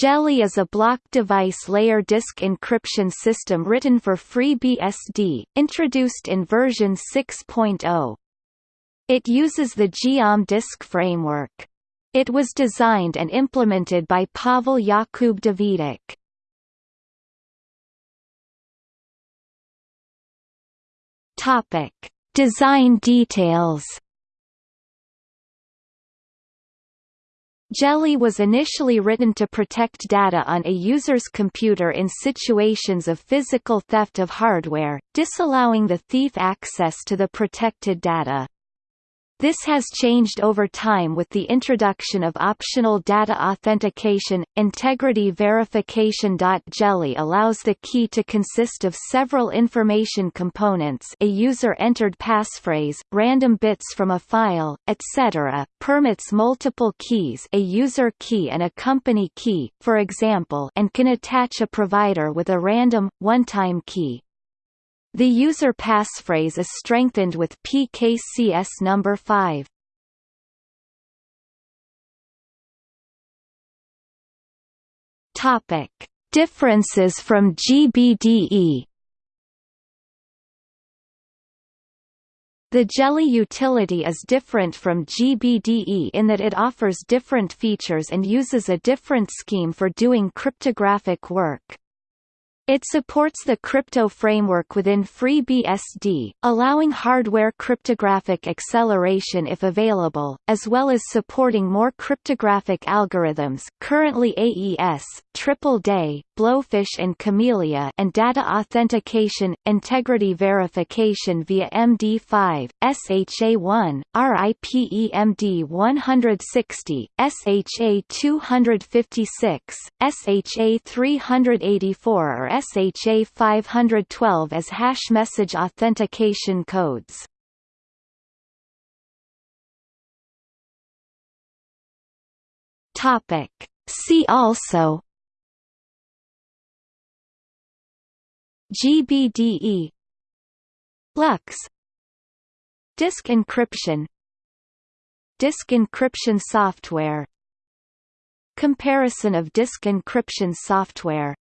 GELI is a block device layer disk encryption system written for FreeBSD, introduced in version 6.0. It uses the Geom disk framework. It was designed and implemented by Paweł Jakub Dawidek. Topic: Design details. GELI was initially written to protect data on a user's computer in situations of physical theft of hardware, disallowing the thief access to the protected data. This has changed over time with the introduction of optional data authentication. Integrity verification. GELI allows the key to consist of several information components a user-entered passphrase, random bits from a file, etc., permits multiple keys a user key and a company key, for example and can attach a provider with a random, one-time key. The user passphrase is strengthened with PKCS number 5. Topic: Differences from GBDE. The GELI utility is different from GBDE in that it offers different features and uses a different scheme for doing cryptographic work. It supports the crypto framework within FreeBSD, allowing hardware cryptographic acceleration if available, as well as supporting more cryptographic algorithms currently AES, Triple DES, Blowfish and Camellia and data authentication, integrity verification via MD5, SHA-1, RIPEMD 160, SHA-256, SHA-384 or SHA-512 as hash message authentication codes. Topic. See also GBDE LUKS Disk encryption Disk encryption software Comparison of disk encryption software